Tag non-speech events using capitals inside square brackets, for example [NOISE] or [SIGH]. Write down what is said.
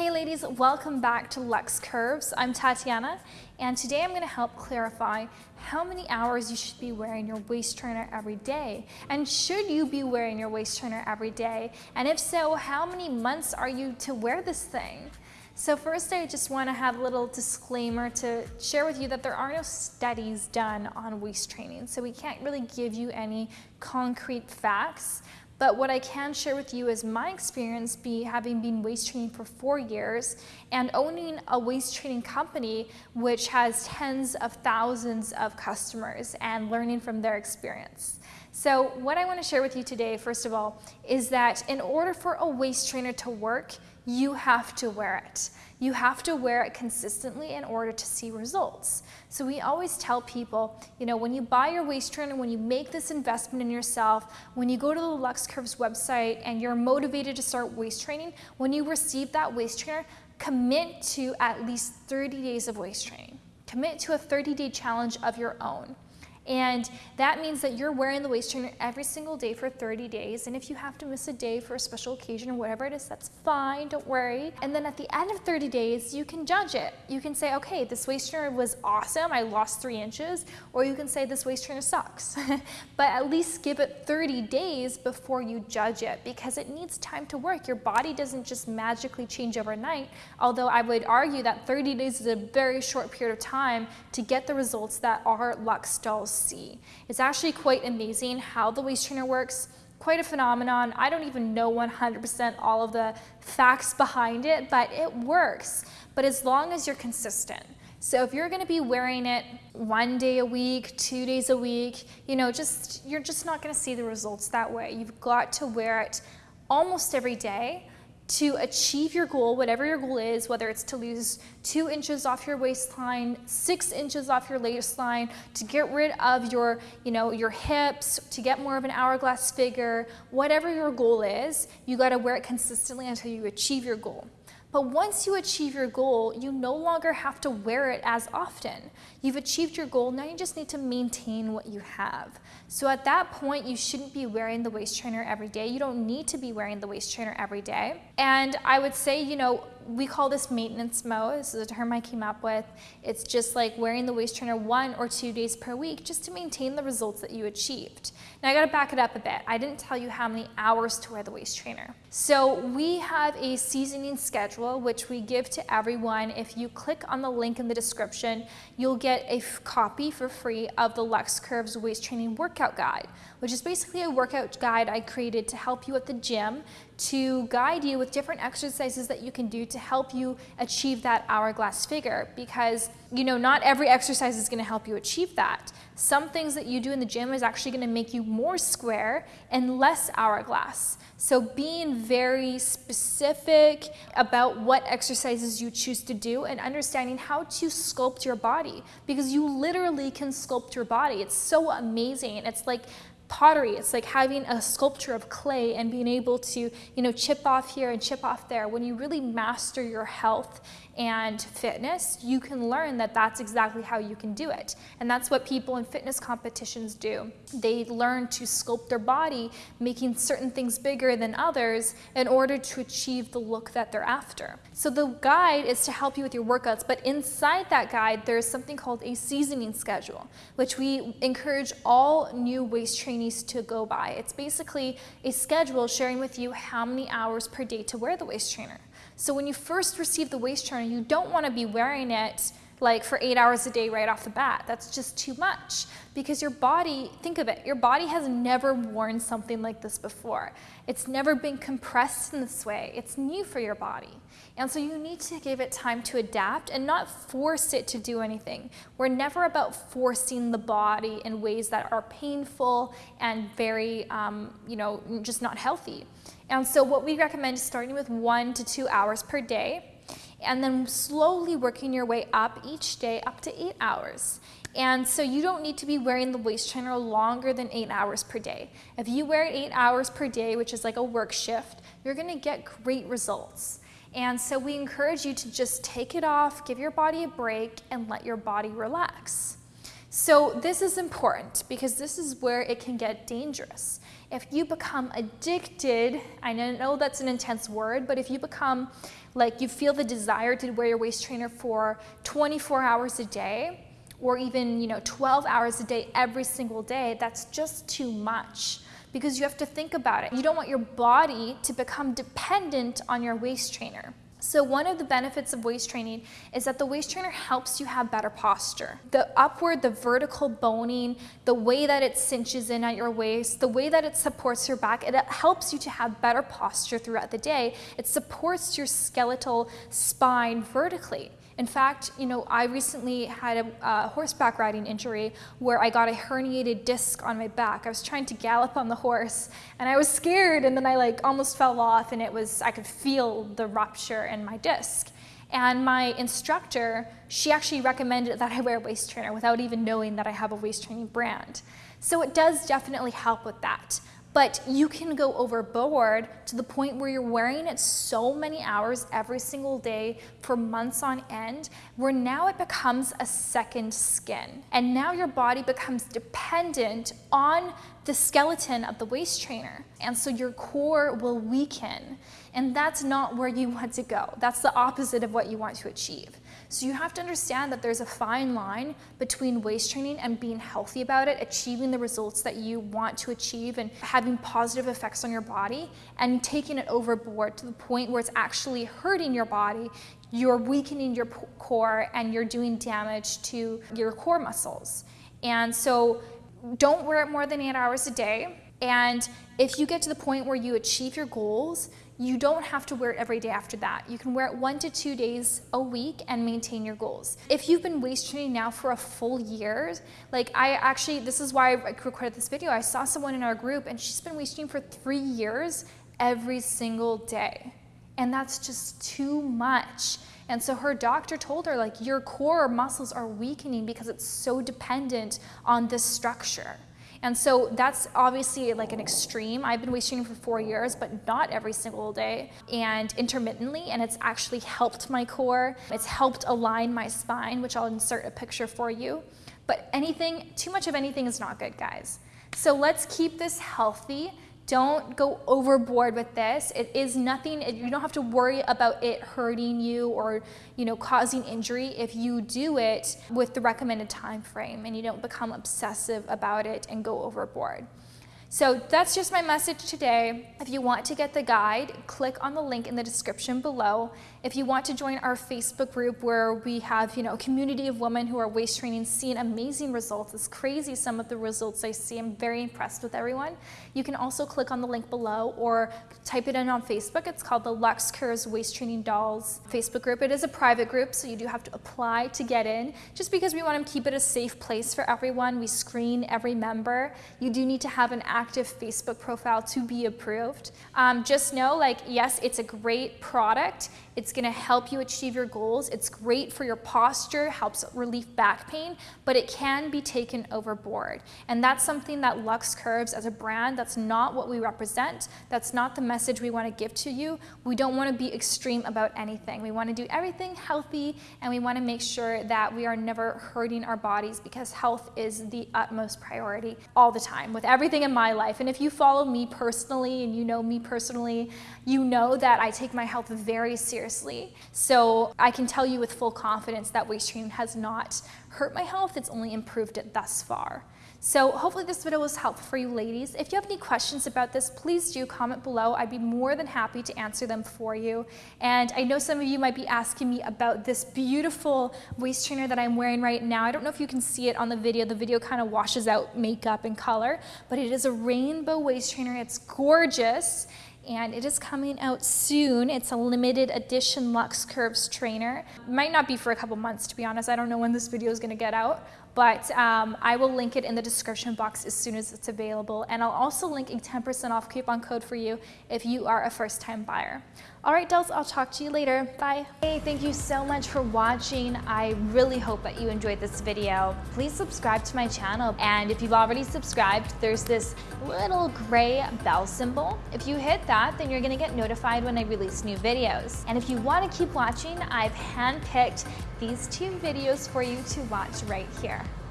Hey ladies, welcome back to Lux Curves. I'm Tatiana and today I'm going to help clarify how many hours you should be wearing your waist trainer every day. And should you be wearing your waist trainer every day? And if so, how many months are you to wear this thing? So first I just want to have a little disclaimer to share with you that there are no studies done on waist training. So we can't really give you any concrete facts. But what I can share with you is my experience be having been waist training for four years and owning a waist training company which has tens of thousands of customers and learning from their experience. So what I want to share with you today, first of all, is that in order for a waist trainer to work, you have to wear it. You have to wear it consistently in order to see results. So we always tell people, you know, when you buy your waist trainer, when you make this investment in yourself, when you go to the Lux Curves website and you're motivated to start waist training, when you receive that waist trainer, commit to at least 30 days of waist training. Commit to a 30 day challenge of your own. And that means that you're wearing the waist trainer every single day for 30 days. And if you have to miss a day for a special occasion or whatever it is, that's fine, don't worry. And then at the end of 30 days, you can judge it. You can say, okay, this waist trainer was awesome, I lost three inches, or you can say this waist trainer sucks. [LAUGHS] but at least give it 30 days before you judge it because it needs time to work. Your body doesn't just magically change overnight, although I would argue that 30 days is a very short period of time to get the results that are Lux dolls see. It's actually quite amazing how the waist trainer works, quite a phenomenon. I don't even know 100% all of the facts behind it, but it works. But as long as you're consistent. So if you're gonna be wearing it one day a week, two days a week, you know, just you're just not gonna see the results that way. You've got to wear it almost every day to achieve your goal, whatever your goal is, whether it's to lose two inches off your waistline, six inches off your waistline, to get rid of your, you know, your hips, to get more of an hourglass figure, whatever your goal is, you gotta wear it consistently until you achieve your goal. But once you achieve your goal, you no longer have to wear it as often. You've achieved your goal, now you just need to maintain what you have. So at that point, you shouldn't be wearing the waist trainer every day. You don't need to be wearing the waist trainer every day. And I would say, you know, we call this maintenance mode. This is a term I came up with. It's just like wearing the waist trainer one or two days per week just to maintain the results that you achieved. Now I gotta back it up a bit. I didn't tell you how many hours to wear the waist trainer. So we have a seasoning schedule which we give to everyone. If you click on the link in the description, you'll get a copy for free of the Lux Curves waist training workout guide, which is basically a workout guide I created to help you at the gym to guide you with different exercises that you can do to help you achieve that hourglass figure because you know not every exercise is going to help you achieve that. Some things that you do in the gym is actually going to make you more square and less hourglass. So being very specific about what exercises you choose to do and understanding how to sculpt your body because you literally can sculpt your body. It's so amazing. It's like pottery. It's like having a sculpture of clay and being able to, you know, chip off here and chip off there. When you really master your health and fitness, you can learn that that's exactly how you can do it. And that's what people in fitness competitions do. They learn to sculpt their body, making certain things bigger than others in order to achieve the look that they're after. So the guide is to help you with your workouts, but inside that guide, there's something called a seasoning schedule, which we encourage all new waist trainees to go by. It's basically a schedule sharing with you how many hours per day to wear the waist trainer. So when you first receive the waist trainer, you don't want to be wearing it like for eight hours a day right off the bat. That's just too much because your body, think of it, your body has never worn something like this before. It's never been compressed in this way. It's new for your body. And so you need to give it time to adapt and not force it to do anything. We're never about forcing the body in ways that are painful and very, um, you know, just not healthy. And so what we recommend is starting with one to two hours per day and then slowly working your way up each day up to eight hours. And so you don't need to be wearing the waist trainer longer than eight hours per day. If you wear it eight hours per day, which is like a work shift, you're gonna get great results. And so we encourage you to just take it off, give your body a break, and let your body relax. So this is important because this is where it can get dangerous. If you become addicted, I know that's an intense word, but if you become like you feel the desire to wear your waist trainer for 24 hours a day, or even you know 12 hours a day every single day, that's just too much because you have to think about it. You don't want your body to become dependent on your waist trainer. So one of the benefits of waist training is that the waist trainer helps you have better posture. The upward, the vertical boning, the way that it cinches in at your waist, the way that it supports your back, it helps you to have better posture throughout the day. It supports your skeletal spine vertically. In fact, you know, I recently had a, horseback riding injury where I got a herniated disc on my back. I was trying to gallop on the horse and I was scared and then I like almost fell off and it was, I could feel the rupture in my disc. And my instructor, she actually recommended that I wear a waist trainer without even knowing that I have a waist training brand. So it does definitely help with that. But you can go overboard to the point where you're wearing it so many hours every single day for months on end, where now it becomes a second skin. And now your body becomes dependent on the skeleton of the waist trainer. And so your core will weaken. And that's not where you want to go. That's the opposite of what you want to achieve. So you have to understand that there's a fine line between waist training and being healthy about it, achieving the results that you want to achieve and having positive effects on your body and taking it overboard to the point where it's actually hurting your body, you're weakening your core and you're doing damage to your core muscles. And so don't wear it more than eight hours a day. And if you get to the point where you achieve your goals, you don't have to wear it every day after that. You can wear it one to two days a week and maintain your goals. If you've been waist training now for a full year, like I actually, this is why I recorded this video. I saw someone in our group and she's been waist training for three years every single day. And that's just too much. And so her doctor told her like your core muscles are weakening because it's so dependent on this structure. And so that's obviously like an extreme. I've been waist training for four years, but not every single day and intermittently. And it's actually helped my core. It's helped align my spine, which I'll insert a picture for you. But anything, too much of anything is not good, guys. So let's keep this healthy don't go overboard with this. It is nothing, you don't have to worry about it hurting you or you know, causing injury if you do it with the recommended time frame and you don't become obsessive about it and go overboard. So that's just my message today. If you want to get the guide, click on the link in the description below. If you want to join our Facebook group where we have, you know, a community of women who are waist training, seeing amazing results. It's crazy some of the results I see. I'm very impressed with everyone. You can also click on the link below or type it in on Facebook. It's called the Lux Curves Waist Training Dolls Facebook group. It is a private group, so you do have to apply to get in. Just because we want to keep it a safe place for everyone, we screen every member. You do need to have an active Facebook profile to be approved. Um, just know, like, yes, it's a great product. It's gonna help you achieve your goals. It's great for your posture, helps relieve back pain, but it can be taken overboard. And that's something that Lux Curves as a brand, that's not what we represent. That's not the message we wanna give to you. We don't wanna be extreme about anything. We wanna do everything healthy and we wanna make sure that we are never hurting our bodies because health is the utmost priority all the time with everything in my life. And if you follow me personally and you know me personally, you know that I take my health very seriously. So I can tell you with full confidence that training has not hurt my health, it's only improved it thus far. So hopefully this video was helpful for you ladies. If you have any questions about this, please do comment below. I'd be more than happy to answer them for you. And I know some of you might be asking me about this beautiful waist trainer that I'm wearing right now. I don't know if you can see it on the video. The video kind of washes out makeup and color, but it is a rainbow waist trainer. It's gorgeous and it is coming out soon. It's a limited edition Lux Curves trainer. Might not be for a couple months, to be honest. I don't know when this video is gonna get out, but um, I will link it in the description box as soon as it's available. And I'll also link a 10% off coupon code for you if you are a first time buyer. All right, dolls, I'll talk to you later. Bye. Hey, thank you so much for watching. I really hope that you enjoyed this video. Please subscribe to my channel. And if you've already subscribed, there's this little gray bell symbol. If you hit that, then you're gonna get notified when I release new videos. And if you wanna keep watching, I've handpicked these two videos for you to watch right here.